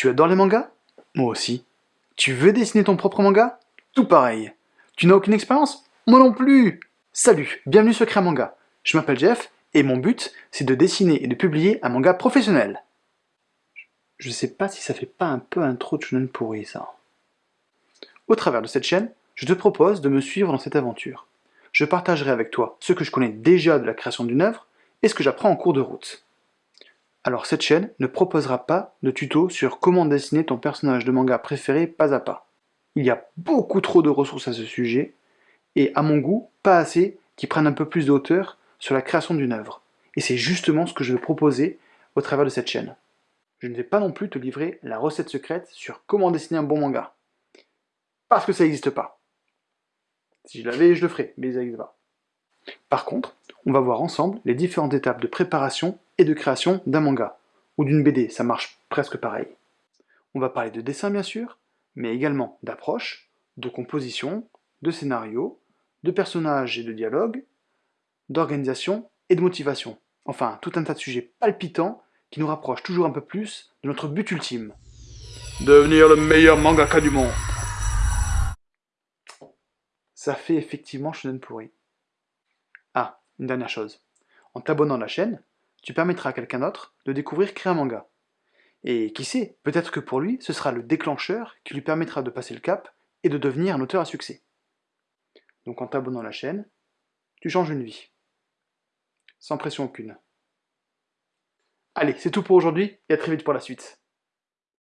Tu adores les mangas? Moi aussi. Tu veux dessiner ton propre manga? Tout pareil. Tu n'as aucune expérience? Moi non plus Salut, bienvenue sur Créa Manga. Je m'appelle Jeff, et mon but, c'est de dessiner et de publier un manga professionnel. Je sais pas si ça fait pas un peu un trop de shonen pourri, ça. Au travers de cette chaîne, je te propose de me suivre dans cette aventure. Je partagerai avec toi ce que je connais déjà de la création d'une œuvre et ce que j'apprends en cours de route. Alors cette chaîne ne proposera pas de tuto sur comment dessiner ton personnage de manga préféré pas à pas. Il y a beaucoup trop de ressources à ce sujet, et à mon goût, pas assez qui prennent un peu plus de hauteur sur la création d'une œuvre. Et c'est justement ce que je veux proposer au travers de cette chaîne. Je ne vais pas non plus te livrer la recette secrète sur comment dessiner un bon manga. Parce que ça n'existe pas. Si je l'avais, je le ferais, mais ça n'existe pas. Par contre, on va voir ensemble les différentes étapes de préparation et de création d'un manga, ou d'une BD, ça marche presque pareil. On va parler de dessin bien sûr, mais également d'approche, de composition, de scénario, de personnages et de dialogue, d'organisation et de motivation. Enfin, tout un tas de sujets palpitants qui nous rapprochent toujours un peu plus de notre but ultime. Devenir le meilleur mangaka du monde. Ça fait effectivement shonen pourri. Ah, une dernière chose. En t'abonnant à la chaîne, tu permettras à quelqu'un d'autre de découvrir Créer un manga. Et qui sait, peut-être que pour lui, ce sera le déclencheur qui lui permettra de passer le cap et de devenir un auteur à succès. Donc en t'abonnant à la chaîne, tu changes une vie. Sans pression aucune. Allez, c'est tout pour aujourd'hui, et à très vite pour la suite.